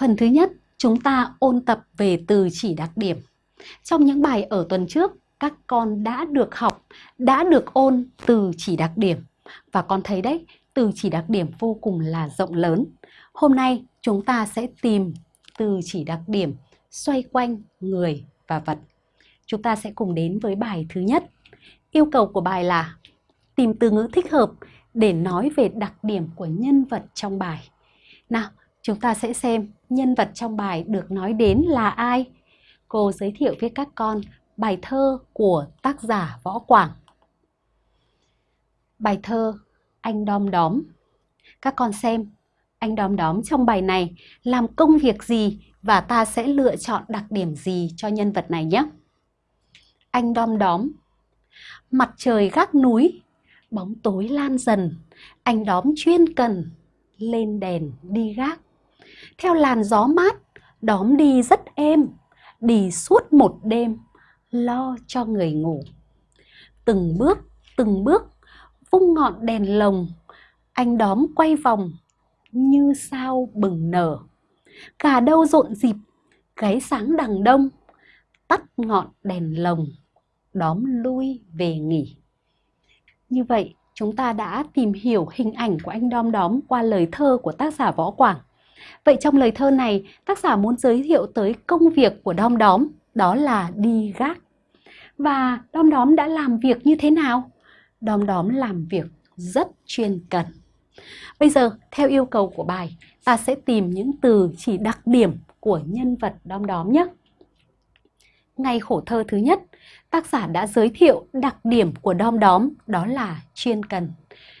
Phần thứ nhất, chúng ta ôn tập về từ chỉ đặc điểm. Trong những bài ở tuần trước, các con đã được học, đã được ôn từ chỉ đặc điểm. Và con thấy đấy, từ chỉ đặc điểm vô cùng là rộng lớn. Hôm nay chúng ta sẽ tìm từ chỉ đặc điểm xoay quanh người và vật. Chúng ta sẽ cùng đến với bài thứ nhất. Yêu cầu của bài là tìm từ ngữ thích hợp để nói về đặc điểm của nhân vật trong bài. Nào, chúng ta sẽ xem nhân vật trong bài được nói đến là ai. Cô giới thiệu với các con bài thơ của tác giả Võ Quảng. Bài thơ Anh Đom Đóm. Các con xem, anh Đom Đóm trong bài này làm công việc gì và ta sẽ lựa chọn đặc điểm gì cho nhân vật này nhé. Anh Đom Đóm Mặt trời gác núi, bóng tối lan dần, anh đóm chuyên cần, lên đèn đi gác. Theo làn gió mát, đóm đi rất êm, đi suốt một đêm, lo cho người ngủ. Từng bước, từng bước, vung ngọn đèn lồng, anh đóm quay vòng như sao bừng nở. Gà đâu rộn dịp, gáy sáng đằng đông, tắt ngọn đèn lồng, đóm lui về nghỉ. Như vậy, chúng ta đã tìm hiểu hình ảnh của anh đom đóm qua lời thơ của tác giả Võ Quảng. Vậy trong lời thơ này, tác giả muốn giới thiệu tới công việc của đom đóm, đó là đi gác. Và đom đóm đã làm việc như thế nào? Đom đóm làm việc rất chuyên cần. Bây giờ, theo yêu cầu của bài, ta sẽ tìm những từ chỉ đặc điểm của nhân vật đom đóm nhé. Ngay khổ thơ thứ nhất, tác giả đã giới thiệu đặc điểm của đom đóm đó là chuyên cần.